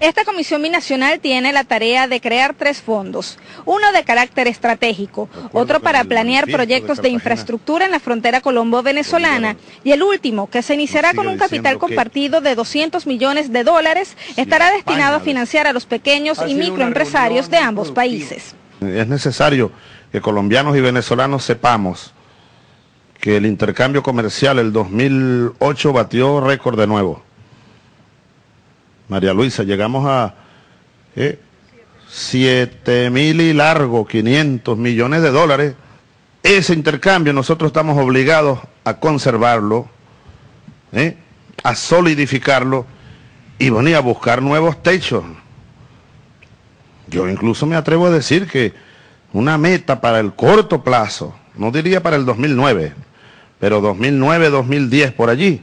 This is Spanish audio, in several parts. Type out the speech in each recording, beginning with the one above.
Esta comisión binacional tiene la tarea de crear tres fondos, uno de carácter estratégico, otro para planear proyectos de infraestructura en la frontera colombo-venezolana. Y el último, que se iniciará con un capital compartido de 200 millones de dólares, estará destinado a financiar a los pequeños y microempresarios de ambos países. Es necesario que colombianos y venezolanos sepamos que el intercambio comercial el 2008 batió récord de nuevo María Luisa, llegamos a eh, 7 mil y largo, 500 millones de dólares. Ese intercambio nosotros estamos obligados a conservarlo, ¿eh? a solidificarlo y venir a buscar nuevos techos. Yo incluso me atrevo a decir que una meta para el corto plazo, no diría para el 2009, pero 2009, 2010 por allí,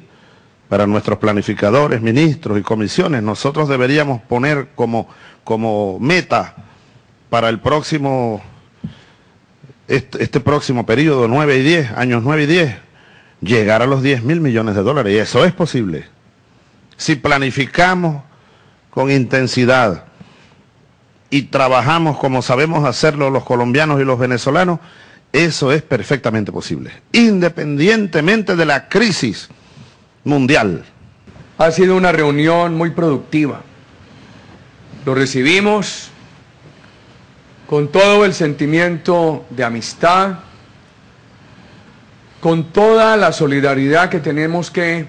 para nuestros planificadores, ministros y comisiones. Nosotros deberíamos poner como, como meta para el próximo, este, este, próximo periodo, 9 y 10, años 9 y 10, llegar a los 10 mil millones de dólares. Y eso es posible. Si planificamos con intensidad y trabajamos como sabemos hacerlo los colombianos y los venezolanos, eso es perfectamente posible, independientemente de la crisis mundial. Ha sido una reunión muy productiva. Lo recibimos con todo el sentimiento de amistad, con toda la solidaridad que tenemos que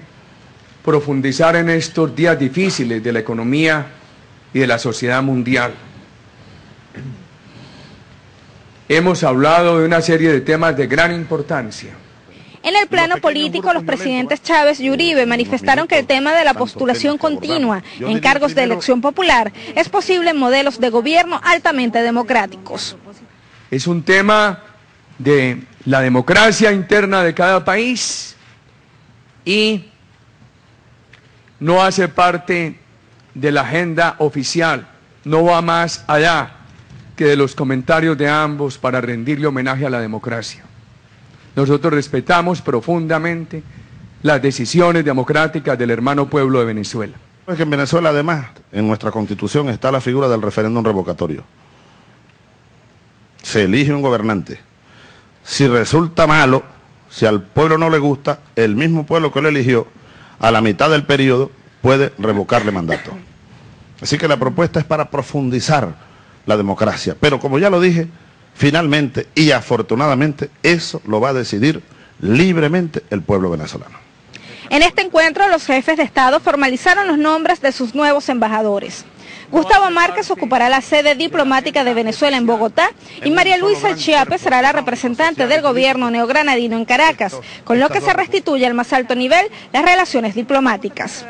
profundizar en estos días difíciles de la economía y de la sociedad mundial. Hemos hablado de una serie de temas de gran importancia en el plano político, los presidentes Chávez y Uribe manifestaron que el tema de la postulación continua en cargos de elección popular es posible en modelos de gobierno altamente democráticos. Es un tema de la democracia interna de cada país y no hace parte de la agenda oficial, no va más allá que de los comentarios de ambos para rendirle homenaje a la democracia. Nosotros respetamos profundamente las decisiones democráticas del hermano pueblo de Venezuela. Es que en Venezuela además, en nuestra constitución está la figura del referéndum revocatorio. Se elige un gobernante. Si resulta malo, si al pueblo no le gusta, el mismo pueblo que lo eligió, a la mitad del periodo, puede revocarle mandato. Así que la propuesta es para profundizar la democracia. Pero como ya lo dije, Finalmente y afortunadamente eso lo va a decidir libremente el pueblo venezolano. En este encuentro los jefes de Estado formalizaron los nombres de sus nuevos embajadores. Gustavo Márquez ocupará la sede diplomática de Venezuela en Bogotá y María Luisa Chiape será la representante del gobierno neogranadino en Caracas, con lo que se restituye al más alto nivel las relaciones diplomáticas.